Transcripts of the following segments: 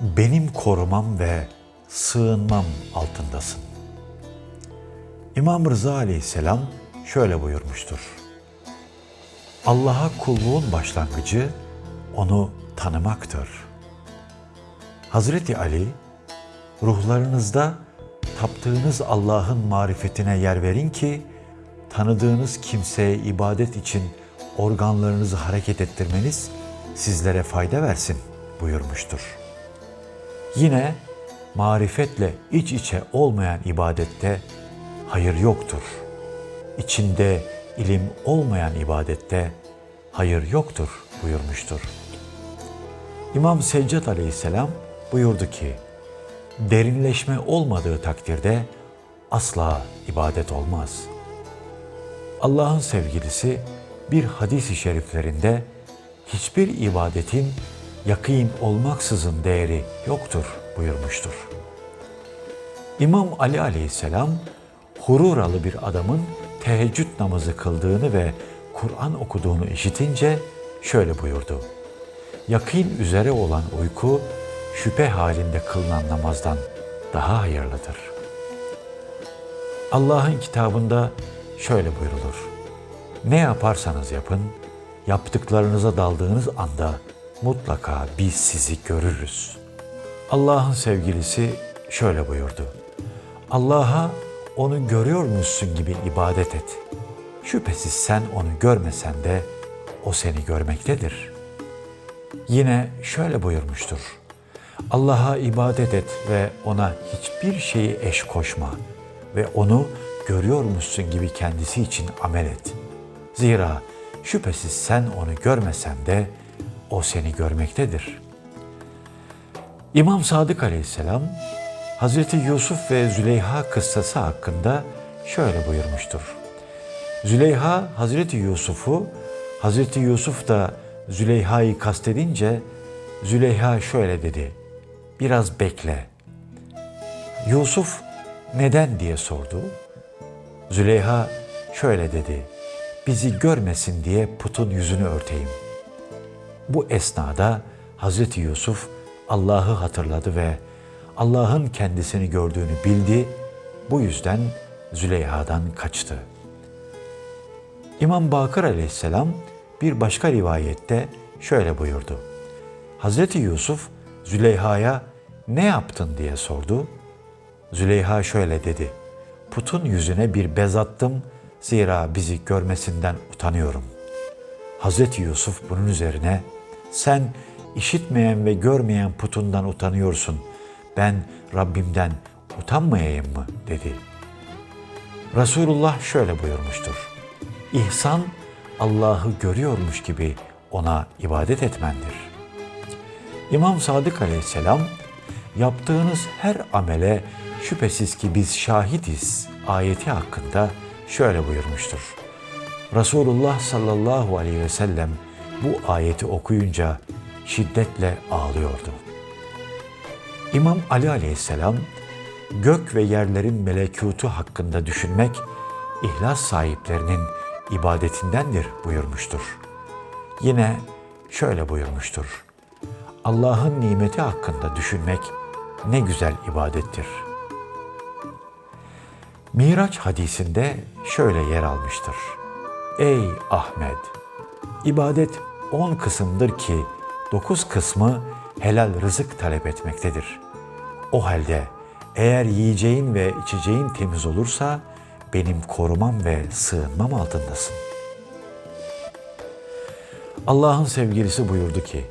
benim korumam ve sığınmam altındasın. İmam Rıza aleyhisselam şöyle buyurmuştur. Allah'a kulluğun başlangıcı onu tanımaktır. Hazreti Ali, ruhlarınızda taptığınız Allah'ın marifetine yer verin ki, tanıdığınız kimseye ibadet için organlarınızı hareket ettirmeniz sizlere fayda versin buyurmuştur. Yine marifetle iç içe olmayan ibadette hayır yoktur. İçinde ilim olmayan ibadette hayır yoktur buyurmuştur. İmam Seccad aleyhisselam buyurdu ki, derinleşme olmadığı takdirde asla ibadet olmaz. Allah'ın sevgilisi bir hadis-i şeriflerinde hiçbir ibadetin yakîn olmaksızın değeri yoktur buyurmuştur. İmam Ali aleyhisselam Hururalı bir adamın teheccüd namazı kıldığını ve Kur'an okuduğunu işitince şöyle buyurdu. Yakîn üzere olan uyku şüphe halinde kılınan namazdan daha hayırlıdır. Allah'ın kitabında şöyle buyrulur. Ne yaparsanız yapın, yaptıklarınıza daldığınız anda mutlaka biz sizi görürüz. Allah'ın sevgilisi şöyle buyurdu. Allah'a onu görüyormuşsun gibi ibadet et. Şüphesiz sen onu görmesen de o seni görmektedir. Yine şöyle buyurmuştur. Allah'a ibadet et ve ona hiçbir şeyi eş koşma ve onu görüyormuşsun gibi kendisi için amel et. Zira şüphesiz sen onu görmesen de o seni görmektedir. İmam Sadık Aleyhisselam Hazreti Yusuf ve Züleyha kıssası hakkında şöyle buyurmuştur. Züleyha Hazreti Yusuf'u, Hazreti Yusuf da Züleyha'yı kastedince Züleyha şöyle dedi. Biraz bekle. Yusuf neden diye sordu. Züleyha şöyle dedi. Bizi görmesin diye putun yüzünü örteyim. Bu esnada Hazreti Yusuf Allah'ı hatırladı ve Allah'ın kendisini gördüğünü bildi. Bu yüzden Züleyha'dan kaçtı. İmam Bakır aleyhisselam bir başka rivayette şöyle buyurdu. Hazreti Yusuf Züleyha'ya ne yaptın diye sordu. Züleyha şöyle dedi. Putun yüzüne bir bez attım zira bizi görmesinden utanıyorum. Hazreti Yusuf bunun üzerine sen işitmeyen ve görmeyen putundan utanıyorsun. Ben Rabbimden utanmayayım mı dedi. Resulullah şöyle buyurmuştur. İhsan Allah'ı görüyormuş gibi ona ibadet etmendir. İmam Sadık aleyhisselam yaptığınız her amele şüphesiz ki biz şahidiz ayeti hakkında şöyle buyurmuştur. Resulullah sallallahu aleyhi ve sellem bu ayeti okuyunca şiddetle ağlıyordu. İmam Ali aleyhisselam gök ve yerlerin melekutu hakkında düşünmek ihlas sahiplerinin ibadetindendir buyurmuştur. Yine şöyle buyurmuştur. Allah'ın nimeti hakkında düşünmek ne güzel ibadettir. Miraç hadisinde şöyle yer almıştır. Ey Ahmet! İbadet on kısımdır ki dokuz kısmı helal rızık talep etmektedir. O halde eğer yiyeceğin ve içeceğin temiz olursa benim korumam ve sığınmam altındasın. Allah'ın sevgilisi buyurdu ki,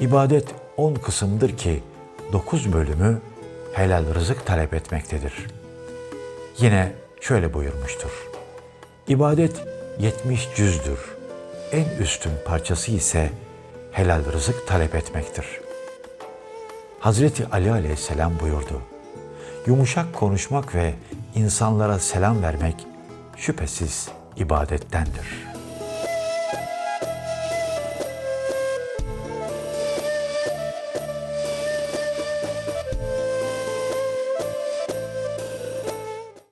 ibadet on kısımdır ki dokuz bölümü helal rızık talep etmektedir. Yine şöyle buyurmuştur. İbadet yetmiş cüzdür. En üstün parçası ise helal rızık talep etmektir. Hazreti Ali aleyhisselam buyurdu. Yumuşak konuşmak ve insanlara selam vermek şüphesiz ibadettendir.''